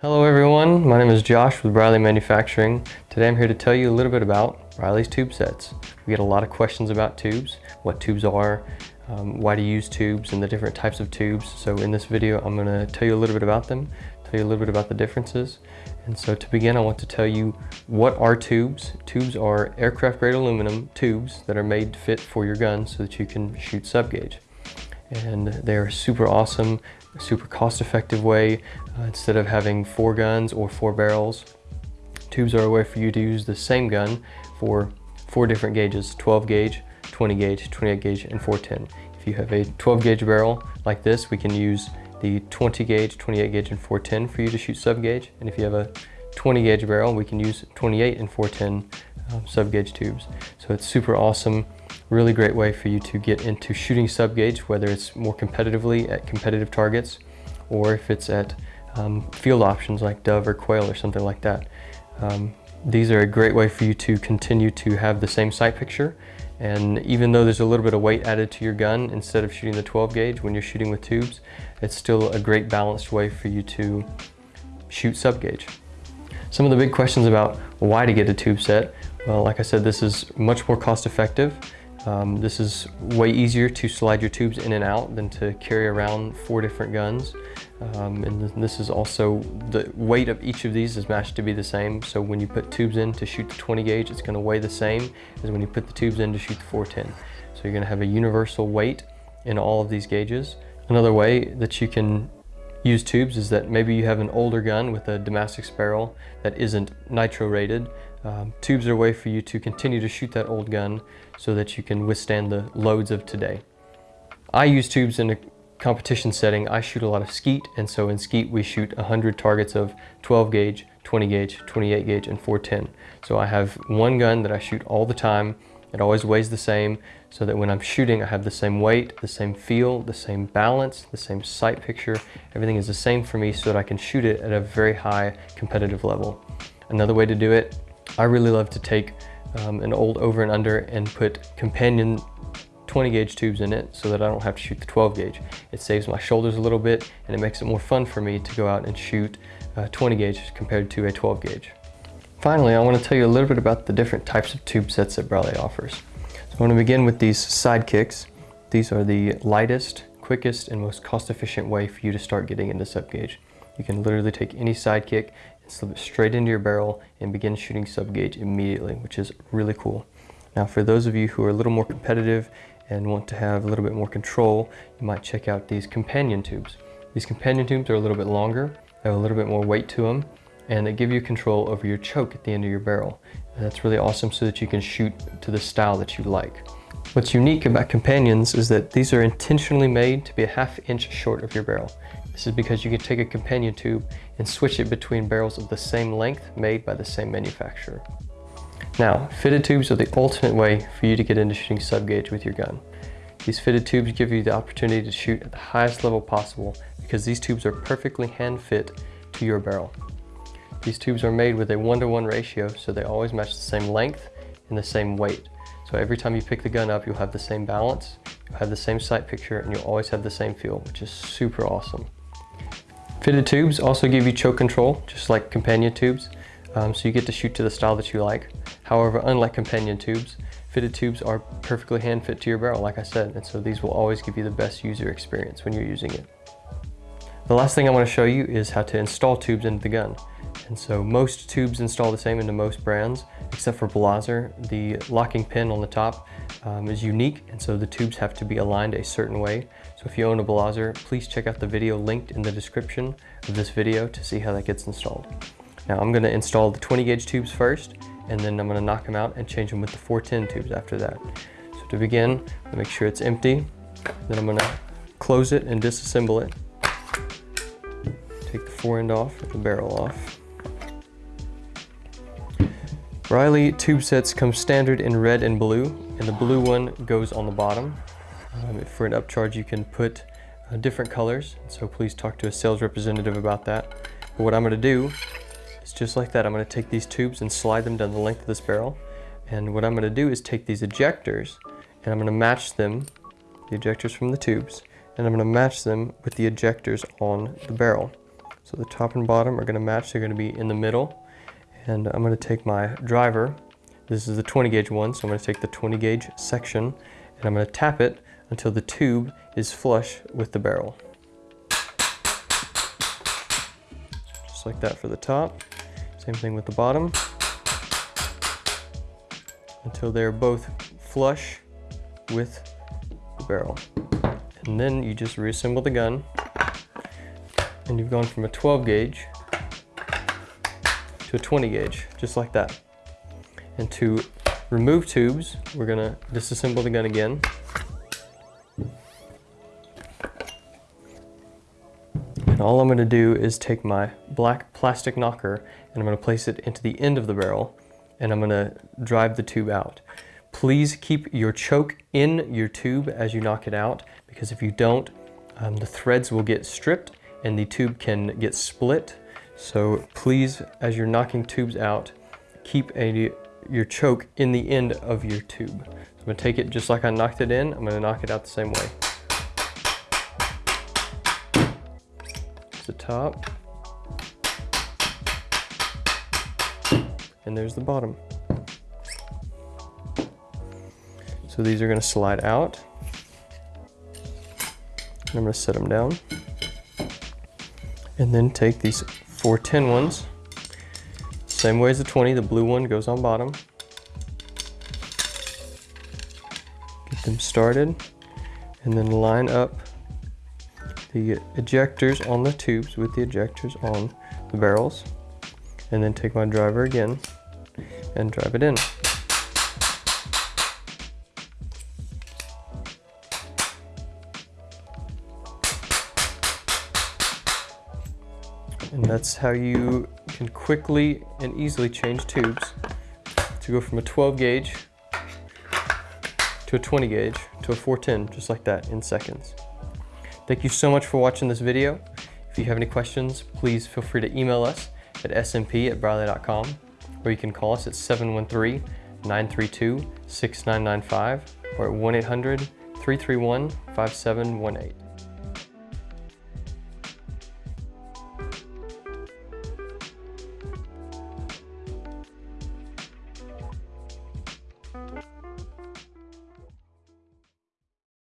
Hello everyone, my name is Josh with Briley Manufacturing. Today I'm here to tell you a little bit about Briley's tube sets. We get a lot of questions about tubes, what tubes are, um, why to use tubes and the different types of tubes. So in this video I'm going to tell you a little bit about them, tell you a little bit about the differences. And so to begin I want to tell you what are tubes. Tubes are aircraft grade aluminum tubes that are made to fit for your gun so that you can shoot sub gauge. And they're super awesome super cost effective way uh, instead of having four guns or four barrels. Tubes are a way for you to use the same gun for four different gauges, 12 gauge, 20 gauge, 28 gauge, and 410. If you have a 12 gauge barrel like this, we can use the 20 gauge, 28 gauge, and 410 for you to shoot sub gauge. And if you have a 20 gauge barrel, we can use 28 and 410 um, sub gauge tubes. So it's super awesome. Really great way for you to get into shooting sub gauge, whether it's more competitively at competitive targets or if it's at um, field options like dove or quail or something like that. Um, these are a great way for you to continue to have the same sight picture and even though there's a little bit of weight added to your gun instead of shooting the 12 gauge when you're shooting with tubes, it's still a great balanced way for you to shoot sub gauge. Some of the big questions about why to get a tube set, well like I said this is much more cost effective um, this is way easier to slide your tubes in and out than to carry around four different guns. Um, and this is also, the weight of each of these is matched to be the same. So when you put tubes in to shoot the 20 gauge, it's gonna weigh the same as when you put the tubes in to shoot the 410. So you're gonna have a universal weight in all of these gauges. Another way that you can use tubes is that maybe you have an older gun with a Damascus barrel that isn't nitro rated. Um, tubes are a way for you to continue to shoot that old gun so that you can withstand the loads of today. I use tubes in a competition setting. I shoot a lot of skeet and so in skeet we shoot 100 targets of 12 gauge, 20 gauge, 28 gauge, and 410. So I have one gun that I shoot all the time it always weighs the same so that when I'm shooting, I have the same weight, the same feel, the same balance, the same sight picture. Everything is the same for me so that I can shoot it at a very high competitive level. Another way to do it, I really love to take um, an old over and under and put companion 20 gauge tubes in it so that I don't have to shoot the 12 gauge. It saves my shoulders a little bit and it makes it more fun for me to go out and shoot uh, 20 gauge compared to a 12 gauge. Finally, I want to tell you a little bit about the different types of tube sets that Briley offers. So I want to begin with these sidekicks. These are the lightest, quickest, and most cost-efficient way for you to start getting into sub gauge. You can literally take any sidekick and slip it straight into your barrel and begin shooting sub gauge immediately, which is really cool. Now for those of you who are a little more competitive and want to have a little bit more control, you might check out these companion tubes. These companion tubes are a little bit longer, they have a little bit more weight to them, and they give you control over your choke at the end of your barrel. And that's really awesome so that you can shoot to the style that you like. What's unique about companions is that these are intentionally made to be a half inch short of your barrel. This is because you can take a companion tube and switch it between barrels of the same length made by the same manufacturer. Now, fitted tubes are the ultimate way for you to get into shooting sub gauge with your gun. These fitted tubes give you the opportunity to shoot at the highest level possible because these tubes are perfectly hand fit to your barrel. These tubes are made with a one-to-one -one ratio, so they always match the same length and the same weight. So every time you pick the gun up, you'll have the same balance, you'll have the same sight picture, and you'll always have the same feel, which is super awesome. Fitted tubes also give you choke control, just like companion tubes, um, so you get to shoot to the style that you like. However, unlike companion tubes, fitted tubes are perfectly hand fit to your barrel, like I said, and so these will always give you the best user experience when you're using it. The last thing I want to show you is how to install tubes into the gun. And so most tubes install the same into most brands, except for Blaser. The locking pin on the top um, is unique, and so the tubes have to be aligned a certain way. So if you own a Blaser, please check out the video linked in the description of this video to see how that gets installed. Now I'm gonna install the 20 gauge tubes first, and then I'm gonna knock them out and change them with the 410 tubes after that. So to begin, make sure it's empty. Then I'm gonna close it and disassemble it. Take the fore end off, the barrel off. Briley tube sets come standard in red and blue, and the blue one goes on the bottom. Um, for an upcharge, you can put uh, different colors, so please talk to a sales representative about that. But what I'm going to do is just like that. I'm going to take these tubes and slide them down the length of this barrel. And what I'm going to do is take these ejectors and I'm gonna match them, the ejectors from the tubes, and I'm gonna match them with the ejectors on the barrel. So the top and bottom are gonna match, they're gonna be in the middle, and I'm gonna take my driver, this is the 20 gauge one, so I'm gonna take the 20 gauge section, and I'm gonna tap it until the tube is flush with the barrel. Just like that for the top. Same thing with the bottom. Until they're both flush with the barrel. And then you just reassemble the gun and you've gone from a 12 gauge to a 20 gauge, just like that. And to remove tubes, we're gonna disassemble the gun again. And all I'm gonna do is take my black plastic knocker and I'm gonna place it into the end of the barrel and I'm gonna drive the tube out. Please keep your choke in your tube as you knock it out because if you don't, um, the threads will get stripped and the tube can get split. So please, as you're knocking tubes out, keep a, your choke in the end of your tube. So I'm gonna take it just like I knocked it in, I'm gonna knock it out the same way. the top. And there's the bottom. So these are gonna slide out. And I'm gonna set them down. And then take these four tin ones. Same way as the 20, the blue one goes on bottom. Get them started. And then line up the ejectors on the tubes with the ejectors on the barrels and then take my driver again and drive it in. And that's how you can quickly and easily change tubes to go from a 12 gauge to a 20 gauge to a 410 just like that in seconds. Thank you so much for watching this video. If you have any questions, please feel free to email us at smp at briley.com or you can call us at 713-932-6995 or at 1-800-331-5718.